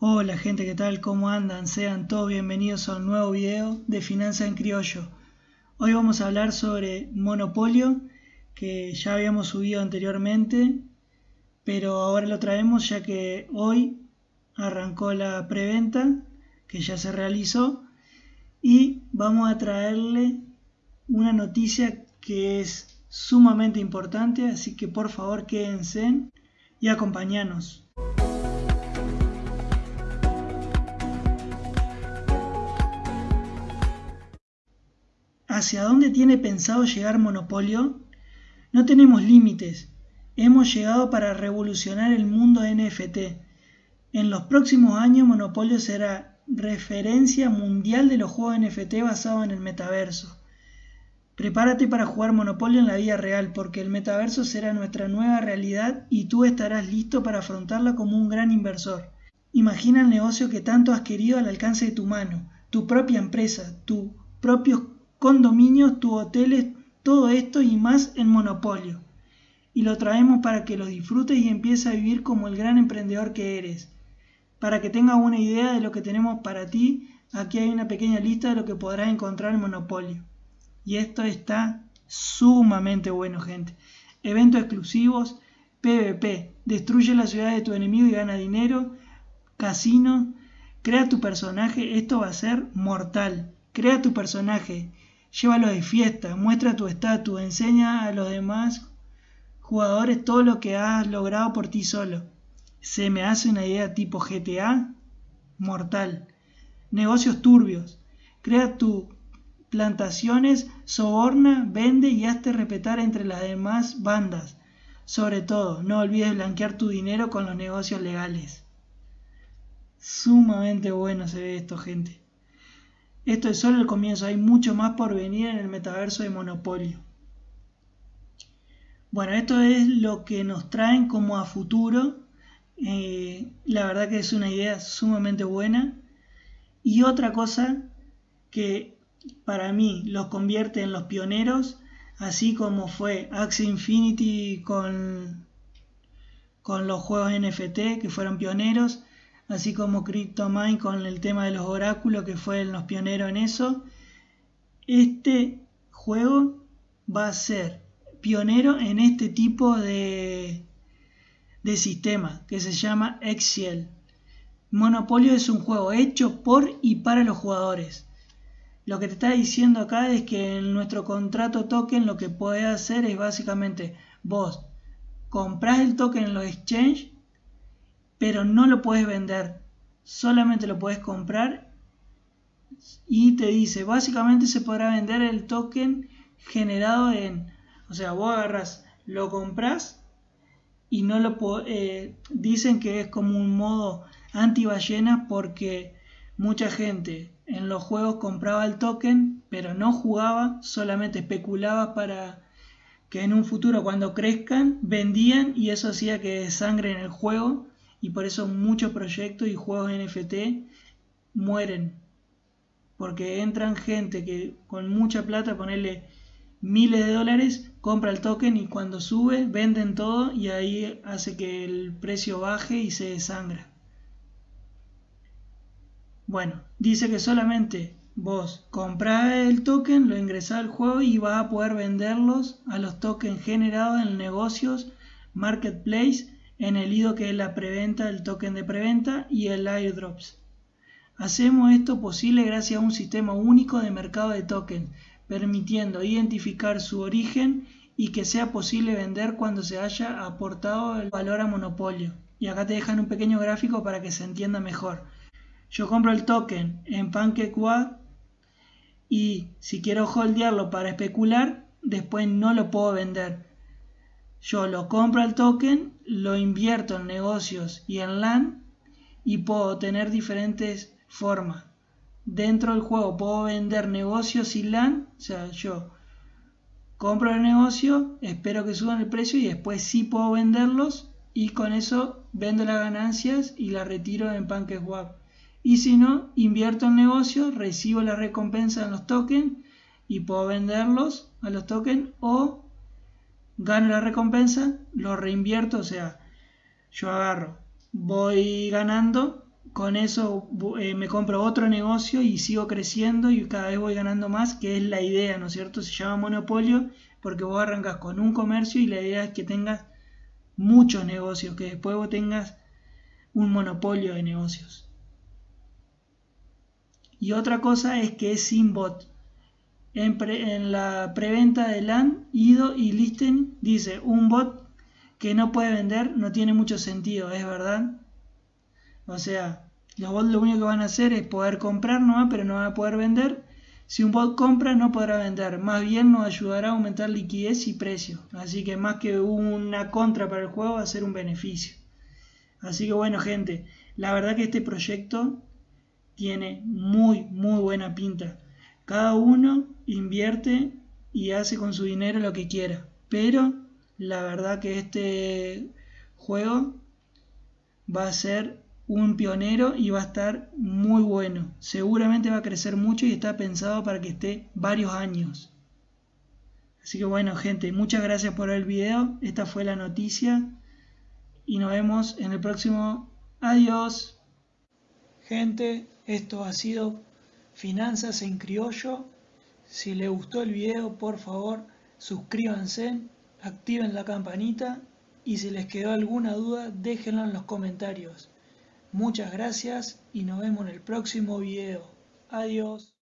Hola gente, ¿qué tal? ¿Cómo andan? Sean todos bienvenidos a un nuevo video de Finanza en Criollo. Hoy vamos a hablar sobre Monopolio, que ya habíamos subido anteriormente, pero ahora lo traemos ya que hoy arrancó la preventa, que ya se realizó, y vamos a traerle una noticia que es sumamente importante, así que por favor quédense y acompañanos. ¿Hacia dónde tiene pensado llegar Monopolio? No tenemos límites. Hemos llegado para revolucionar el mundo NFT. En los próximos años Monopolio será referencia mundial de los juegos NFT basados en el metaverso. Prepárate para jugar Monopolio en la vida real porque el metaverso será nuestra nueva realidad y tú estarás listo para afrontarla como un gran inversor. Imagina el negocio que tanto has querido al alcance de tu mano, tu propia empresa, tu propio condominios, tu hoteles, todo esto y más en monopolio. Y lo traemos para que lo disfrutes y empieces a vivir como el gran emprendedor que eres. Para que tengas una idea de lo que tenemos para ti, aquí hay una pequeña lista de lo que podrás encontrar en Monopolio. Y esto está sumamente bueno, gente. Eventos exclusivos, PvP, destruye la ciudad de tu enemigo y gana dinero, casino, crea tu personaje, esto va a ser mortal. Crea tu personaje, llévalo de fiesta, muestra tu estatus, enseña a los demás jugadores todo lo que has logrado por ti solo. Se me hace una idea tipo GTA mortal. Negocios turbios. Crea tus plantaciones, soborna, vende y hazte respetar entre las demás bandas. Sobre todo, no olvides blanquear tu dinero con los negocios legales. Sumamente bueno se ve esto, gente. Esto es solo el comienzo, hay mucho más por venir en el metaverso de Monopolio. Bueno, esto es lo que nos traen como a futuro. Eh, la verdad que es una idea sumamente buena. Y otra cosa que para mí los convierte en los pioneros, así como fue Axie Infinity con, con los juegos NFT que fueron pioneros, así como CryptoMine con el tema de los oráculos, que fue los pioneros en eso. Este juego va a ser pionero en este tipo de, de sistema que se llama Excel. Monopolio es un juego hecho por y para los jugadores. Lo que te está diciendo acá es que en nuestro contrato token lo que puedes hacer es básicamente vos compras el token en los exchanges pero no lo puedes vender, solamente lo puedes comprar y te dice, básicamente se podrá vender el token generado en, o sea, vos agarras, lo compras y no lo eh, dicen que es como un modo anti ballenas porque mucha gente en los juegos compraba el token pero no jugaba, solamente especulaba para que en un futuro cuando crezcan vendían y eso hacía que sangre en el juego y por eso muchos proyectos y juegos NFT mueren. Porque entran gente que con mucha plata, ponerle miles de dólares, compra el token y cuando sube venden todo y ahí hace que el precio baje y se desangra. Bueno, dice que solamente vos comprás el token, lo ingresás al juego y vas a poder venderlos a los tokens generados en negocios, marketplace en el IDO que es la preventa, el token de preventa y el airdrops. Hacemos esto posible gracias a un sistema único de mercado de tokens, permitiendo identificar su origen y que sea posible vender cuando se haya aportado el valor a monopolio. Y acá te dejan un pequeño gráfico para que se entienda mejor. Yo compro el token en PancakeWeb y si quiero holdearlo para especular, después no lo puedo vender yo lo compro el token, lo invierto en negocios y en LAN y puedo tener diferentes formas. Dentro del juego puedo vender negocios y LAN, o sea, yo compro el negocio, espero que suban el precio y después sí puedo venderlos y con eso vendo las ganancias y las retiro en PancakeSwap. Y si no, invierto en negocio, recibo la recompensa en los tokens y puedo venderlos a los tokens o gano la recompensa, lo reinvierto, o sea, yo agarro, voy ganando, con eso eh, me compro otro negocio y sigo creciendo y cada vez voy ganando más, que es la idea, ¿no es cierto? Se llama monopolio porque vos arrancas con un comercio y la idea es que tengas muchos negocios, que después vos tengas un monopolio de negocios. Y otra cosa es que es sin bot. En, la preventa de LAN, IDO y Listen dice un bot que no puede vender no tiene mucho sentido, ¿es verdad? O sea, los bots lo único que van a hacer es poder comprar nomás, pero no van a poder vender. Si un bot compra, no podrá vender. Más bien nos ayudará a aumentar liquidez y precio. Así que más que una contra para el juego, va a ser un beneficio. Así que bueno, gente, la verdad que este proyecto tiene muy, muy buena pinta. Cada uno invierte y hace con su dinero lo que quiera. Pero la verdad que este juego va a ser un pionero y va a estar muy bueno. Seguramente va a crecer mucho y está pensado para que esté varios años. Así que bueno gente, muchas gracias por el video. Esta fue la noticia y nos vemos en el próximo. Adiós. Gente, esto ha sido Finanzas en Criollo. Si les gustó el video, por favor, suscríbanse, activen la campanita y si les quedó alguna duda, déjenlo en los comentarios. Muchas gracias y nos vemos en el próximo video. Adiós.